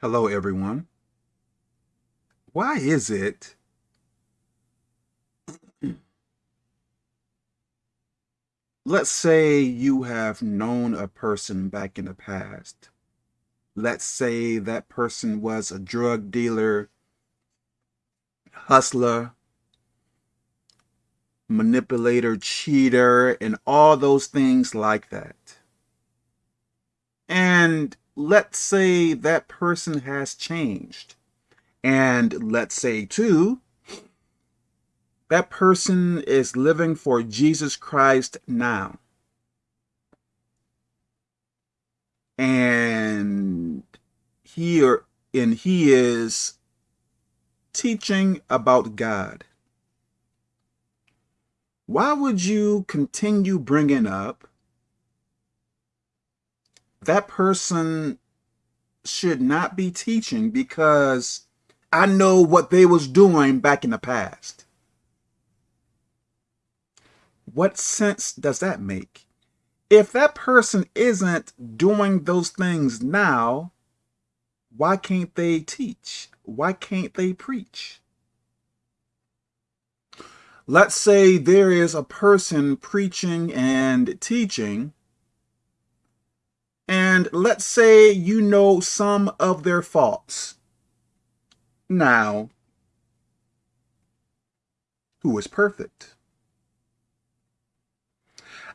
Hello, everyone. Why is it let's say you have known a person back in the past. Let's say that person was a drug dealer, hustler, manipulator, cheater, and all those things like that. And let's say that person has changed. And let's say, too, that person is living for Jesus Christ now. And he or, and he is teaching about God. Why would you continue bringing up that person should not be teaching because I know what they was doing back in the past. What sense does that make? If that person isn't doing those things now, why can't they teach? Why can't they preach? Let's say there is a person preaching and teaching, and let's say you know some of their faults. Now, who is perfect?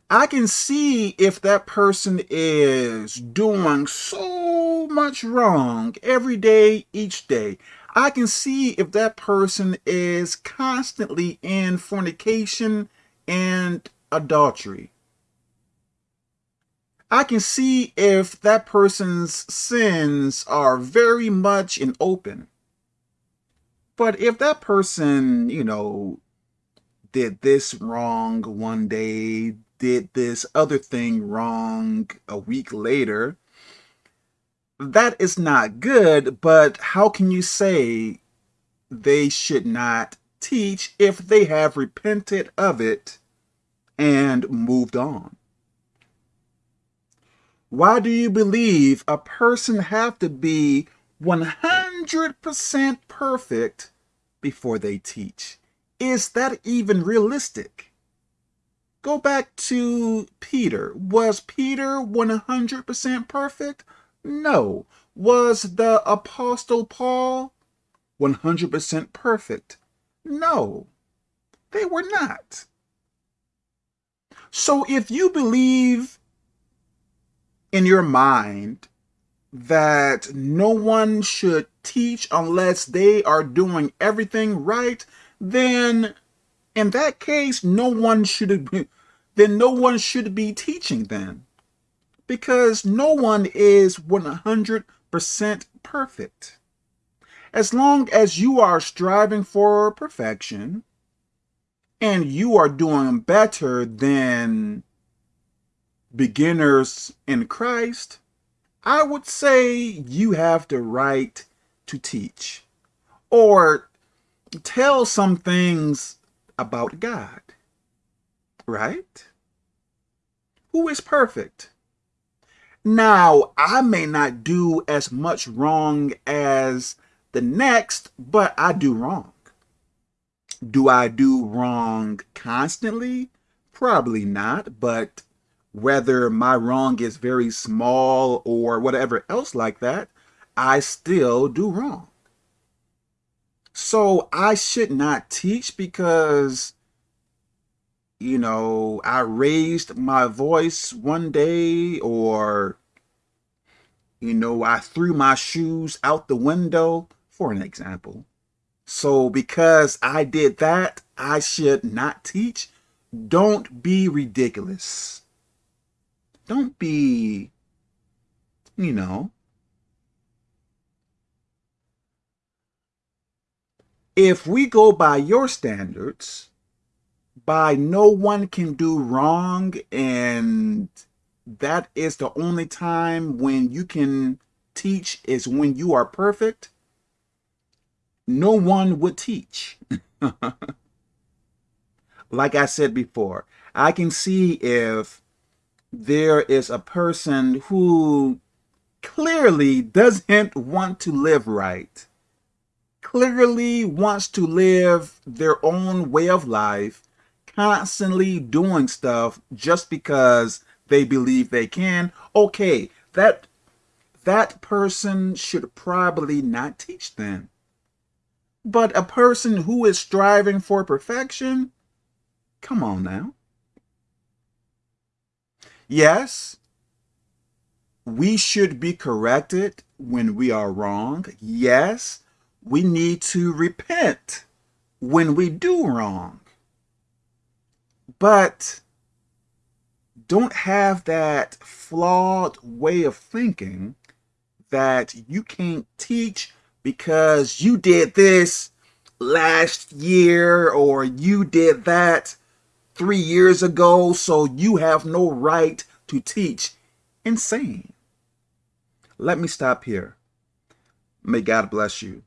I can see if that person is doing so much wrong every day, each day. I can see if that person is constantly in fornication and adultery. I can see if that person's sins are very much in open. But if that person, you know, did this wrong one day, did this other thing wrong a week later, that is not good, but how can you say they should not teach if they have repented of it and moved on? Why do you believe a person have to be 100% perfect before they teach? Is that even realistic? Go back to Peter. Was Peter 100% perfect? No. Was the Apostle Paul 100% perfect? No. They were not. So if you believe in your mind that no one should teach unless they are doing everything right, then in that case, no one should be, then no one should be teaching then. Because no one is 100% perfect. As long as you are striving for perfection and you are doing better than beginners in Christ, I would say you have the right to teach or tell some things about God, right? Who is perfect? Now, I may not do as much wrong as the next, but I do wrong. Do I do wrong constantly? Probably not, but whether my wrong is very small or whatever else like that, I still do wrong. So I should not teach because, you know, I raised my voice one day or, you know, I threw my shoes out the window, for an example. So because I did that, I should not teach. Don't be ridiculous. Don't be, you know, if we go by your standards, by no one can do wrong and that is the only time when you can teach is when you are perfect, no one would teach. like I said before, I can see if there is a person who clearly doesn't want to live right, clearly wants to live their own way of life, constantly doing stuff just because they believe they can, okay, that that person should probably not teach them. But a person who is striving for perfection, come on now. Yes, we should be corrected when we are wrong. Yes, we need to repent when we do wrong. But don't have that flawed way of thinking that you can't teach because you did this last year or you did that three years ago, so you have no right to teach. Insane. Let me stop here. May God bless you.